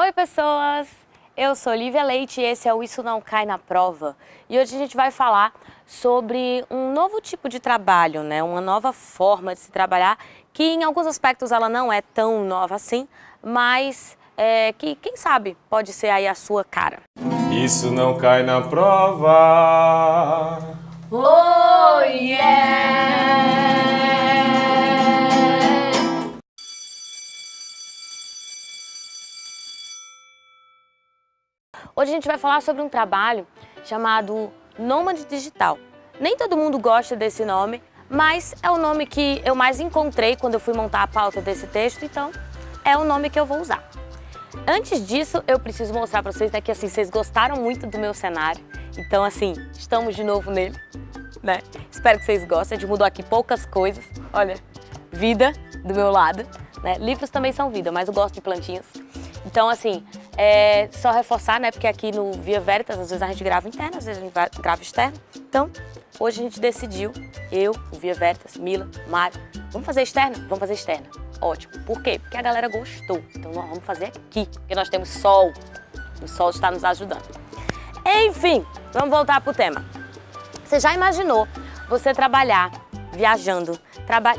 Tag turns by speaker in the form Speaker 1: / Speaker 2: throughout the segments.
Speaker 1: Oi pessoas, eu sou Lívia Leite e esse é o Isso Não Cai na Prova. E hoje a gente vai falar sobre um novo tipo de trabalho, né? uma nova forma de se trabalhar, que em alguns aspectos ela não é tão nova assim, mas é, que quem sabe pode ser aí a sua cara.
Speaker 2: Isso não cai na prova.
Speaker 1: Oh yeah! Hoje a gente vai falar sobre um trabalho chamado Nômade Digital. Nem todo mundo gosta desse nome, mas é o nome que eu mais encontrei quando eu fui montar a pauta desse texto, então é o nome que eu vou usar. Antes disso, eu preciso mostrar para vocês né, que assim, vocês gostaram muito do meu cenário, então assim, estamos de novo nele, né? Espero que vocês gostem, a gente mudou aqui poucas coisas, olha, vida do meu lado, né? Livros também são vida, mas eu gosto de plantinhas. Então assim, é só reforçar, né? Porque aqui no Via Veritas, às vezes a gente grava interno, às vezes a gente grava externo. Então, hoje a gente decidiu, eu, o Via Veritas, Mila, Mário, vamos fazer externo? Vamos fazer externo. Ótimo. Por quê? Porque a galera gostou. Então nós vamos fazer aqui, porque nós temos sol. O sol está nos ajudando. Enfim, vamos voltar para o tema. Você já imaginou você trabalhar viajando,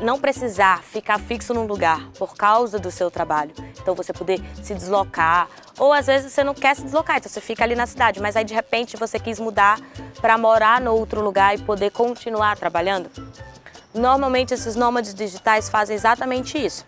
Speaker 1: não precisar ficar fixo num lugar por causa do seu trabalho. Então você poder se deslocar, ou às vezes você não quer se deslocar, então você fica ali na cidade, mas aí de repente você quis mudar para morar no outro lugar e poder continuar trabalhando. Normalmente esses nômades digitais fazem exatamente isso.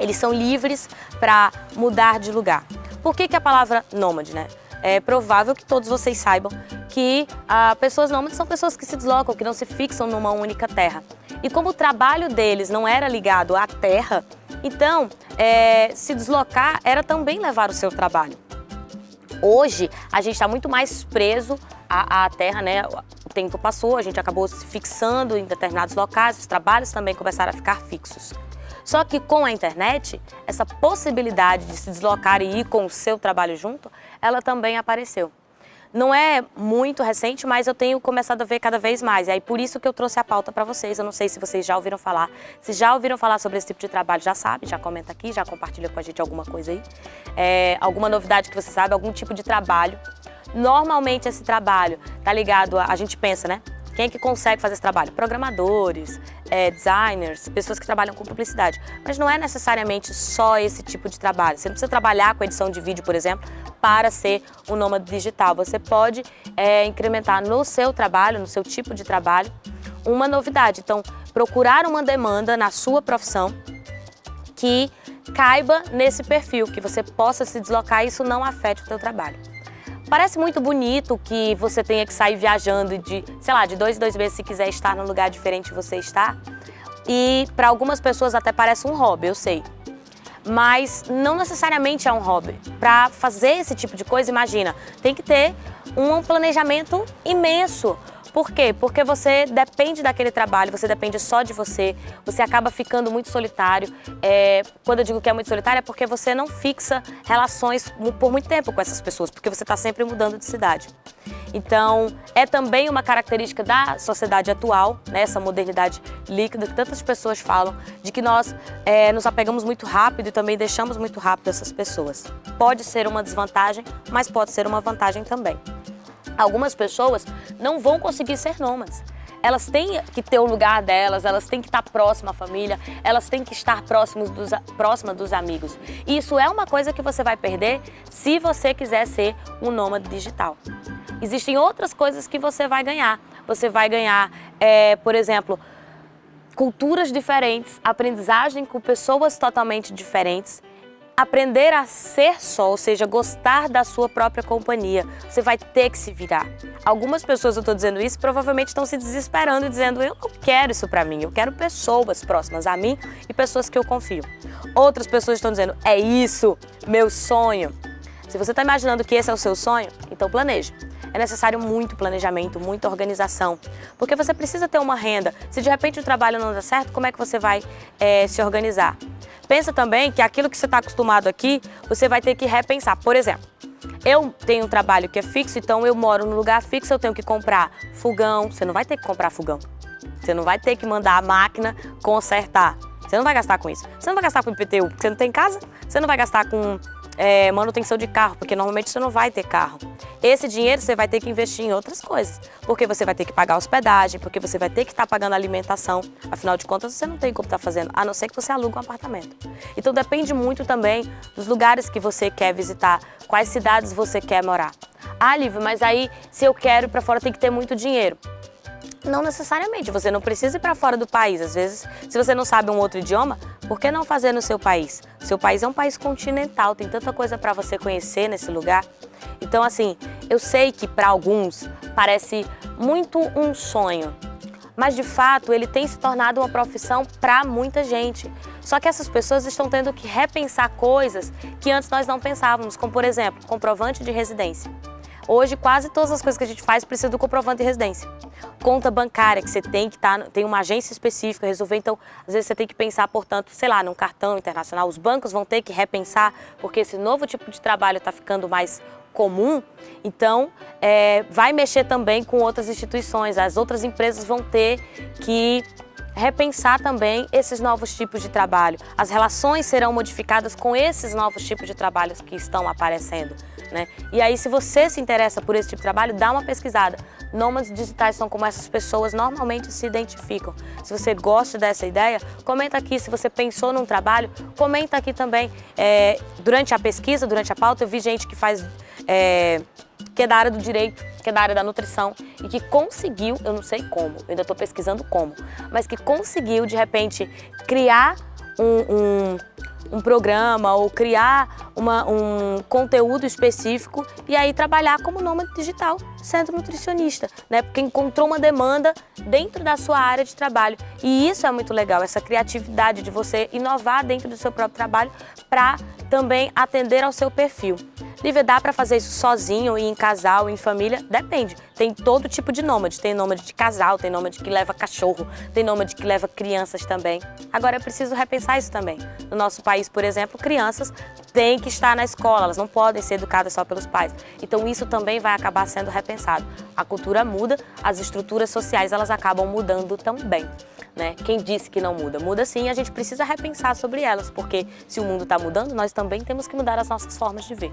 Speaker 1: Eles são livres para mudar de lugar. Por que, que a palavra nômade, né? É provável que todos vocês saibam que ah, pessoas nômades são pessoas que se deslocam, que não se fixam numa única terra. E como o trabalho deles não era ligado à terra, então é, se deslocar era também levar o seu trabalho. Hoje a gente está muito mais preso à, à terra, né? O tempo passou, a gente acabou se fixando em determinados locais, os trabalhos também começaram a ficar fixos. Só que com a internet, essa possibilidade de se deslocar e ir com o seu trabalho junto, ela também apareceu. Não é muito recente, mas eu tenho começado a ver cada vez mais. E aí por isso que eu trouxe a pauta para vocês. Eu não sei se vocês já ouviram falar. Se já ouviram falar sobre esse tipo de trabalho, já sabe, já comenta aqui, já compartilha com a gente alguma coisa aí. É, alguma novidade que você sabe, algum tipo de trabalho. Normalmente esse trabalho tá ligado a, a gente pensa, né? Quem é que consegue fazer esse trabalho? Programadores, é, designers, pessoas que trabalham com publicidade. Mas não é necessariamente só esse tipo de trabalho. Você não precisa trabalhar com edição de vídeo, por exemplo, para ser um nômade digital. Você pode é, incrementar no seu trabalho, no seu tipo de trabalho, uma novidade. Então, procurar uma demanda na sua profissão que caiba nesse perfil, que você possa se deslocar e isso não afete o seu trabalho. Parece muito bonito que você tenha que sair viajando de, sei lá, de dois em dois meses se quiser estar num lugar diferente você está. E para algumas pessoas até parece um hobby, eu sei. Mas não necessariamente é um hobby. Para fazer esse tipo de coisa, imagina, tem que ter um planejamento imenso. Por quê? Porque você depende daquele trabalho, você depende só de você, você acaba ficando muito solitário. É, quando eu digo que é muito solitário é porque você não fixa relações por muito tempo com essas pessoas, porque você está sempre mudando de cidade. Então, é também uma característica da sociedade atual, né, essa modernidade líquida que tantas pessoas falam, de que nós é, nos apegamos muito rápido e também deixamos muito rápido essas pessoas. Pode ser uma desvantagem, mas pode ser uma vantagem também. Algumas pessoas não vão conseguir ser nômades. Elas têm que ter o lugar delas, elas têm que estar próximas à família, elas têm que estar próximas dos, próxima dos amigos. E isso é uma coisa que você vai perder se você quiser ser um nômade digital. Existem outras coisas que você vai ganhar. Você vai ganhar, é, por exemplo, culturas diferentes, aprendizagem com pessoas totalmente diferentes, aprender a ser só, ou seja, gostar da sua própria companhia. Você vai ter que se virar. Algumas pessoas, eu estou dizendo isso, provavelmente estão se desesperando e dizendo eu não quero isso para mim, eu quero pessoas próximas a mim e pessoas que eu confio. Outras pessoas estão dizendo é isso, meu sonho. Se você está imaginando que esse é o seu sonho, então planeje. É necessário muito planejamento, muita organização, porque você precisa ter uma renda. Se de repente o trabalho não dá certo, como é que você vai é, se organizar? Pensa também que aquilo que você está acostumado aqui, você vai ter que repensar. Por exemplo, eu tenho um trabalho que é fixo, então eu moro num lugar fixo, eu tenho que comprar fogão. Você não vai ter que comprar fogão. Você não vai ter que mandar a máquina consertar. Você não vai gastar com isso. Você não vai gastar com IPTU, porque você não tem casa. Você não vai gastar com é, manutenção de carro, porque normalmente você não vai ter carro. Esse dinheiro você vai ter que investir em outras coisas, porque você vai ter que pagar hospedagem, porque você vai ter que estar tá pagando alimentação, afinal de contas você não tem como estar tá fazendo, a não ser que você alugue um apartamento. Então depende muito também dos lugares que você quer visitar, quais cidades você quer morar. Ah, Lívia, mas aí se eu quero para fora tem que ter muito dinheiro. Não necessariamente, você não precisa ir para fora do país. Às vezes, se você não sabe um outro idioma, por que não fazer no seu país? Seu país é um país continental, tem tanta coisa para você conhecer nesse lugar. Então, assim, eu sei que para alguns parece muito um sonho, mas de fato ele tem se tornado uma profissão para muita gente. Só que essas pessoas estão tendo que repensar coisas que antes nós não pensávamos, como por exemplo, comprovante de residência. Hoje, quase todas as coisas que a gente faz precisa do comprovante de residência. Conta bancária, que você tem que estar, tá, tem uma agência específica, resolver, então, às vezes você tem que pensar, portanto, sei lá, num cartão internacional. Os bancos vão ter que repensar, porque esse novo tipo de trabalho está ficando mais comum, então é, vai mexer também com outras instituições. As outras empresas vão ter que repensar também esses novos tipos de trabalho. As relações serão modificadas com esses novos tipos de trabalhos que estão aparecendo. Né? E aí, se você se interessa por esse tipo de trabalho, dá uma pesquisada. Nômades digitais são como essas pessoas normalmente se identificam. Se você gosta dessa ideia, comenta aqui. Se você pensou num trabalho, comenta aqui também. É, durante a pesquisa, durante a pauta, eu vi gente que faz... É, que é da área do direito, que é da área da nutrição e que conseguiu, eu não sei como, eu ainda estou pesquisando como, mas que conseguiu, de repente, criar um, um um programa ou criar uma, um conteúdo específico e aí trabalhar como nômade digital, sendo nutricionista, né? Porque encontrou uma demanda dentro da sua área de trabalho. E isso é muito legal, essa criatividade de você inovar dentro do seu próprio trabalho para também atender ao seu perfil. Lívia, dá para fazer isso sozinho, e em casal, em família? Depende. Tem todo tipo de nômade. Tem nômade de casal, tem nômade que leva cachorro, tem nômade que leva crianças também. Agora é preciso repensar isso também. No nosso país, por exemplo, crianças têm que estar na escola, elas não podem ser educadas só pelos pais. Então isso também vai acabar sendo repensado. A cultura muda, as estruturas sociais elas acabam mudando também. Né? Quem disse que não muda? Muda sim, a gente precisa repensar sobre elas, porque se o mundo está mudando, nós também temos que mudar as nossas formas de ver.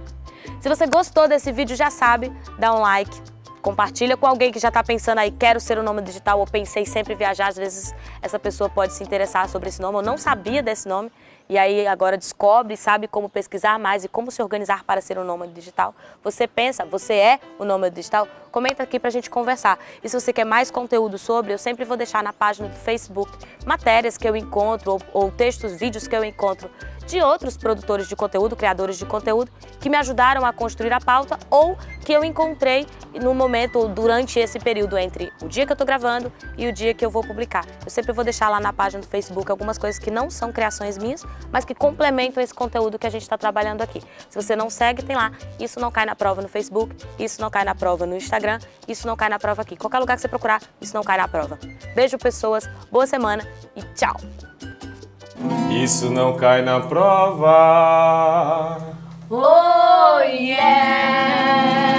Speaker 1: Se você gostou desse vídeo, já sabe, dá um like, compartilha com alguém que já está pensando aí, quero ser um nome digital ou pensei sempre viajar, às vezes essa pessoa pode se interessar sobre esse nome, ou não sabia desse nome, e aí agora descobre, sabe como pesquisar mais e como se organizar para ser um nômade digital. Você pensa, você é o nômade digital? Comenta aqui para a gente conversar. E se você quer mais conteúdo sobre, eu sempre vou deixar na página do Facebook matérias que eu encontro ou, ou textos, vídeos que eu encontro de outros produtores de conteúdo, criadores de conteúdo, que me ajudaram a construir a pauta ou que eu encontrei no momento durante esse período entre o dia que eu estou gravando e o dia que eu vou publicar. Eu sempre vou deixar lá na página do Facebook algumas coisas que não são criações minhas, mas que complementam esse conteúdo que a gente está trabalhando aqui. Se você não segue, tem lá. Isso não cai na prova no Facebook, isso não cai na prova no Instagram, isso não cai na prova aqui. Qualquer lugar que você procurar, isso não cai na prova. Beijo, pessoas, boa semana e tchau!
Speaker 2: Isso não cai na prova.
Speaker 1: Oh, yeah!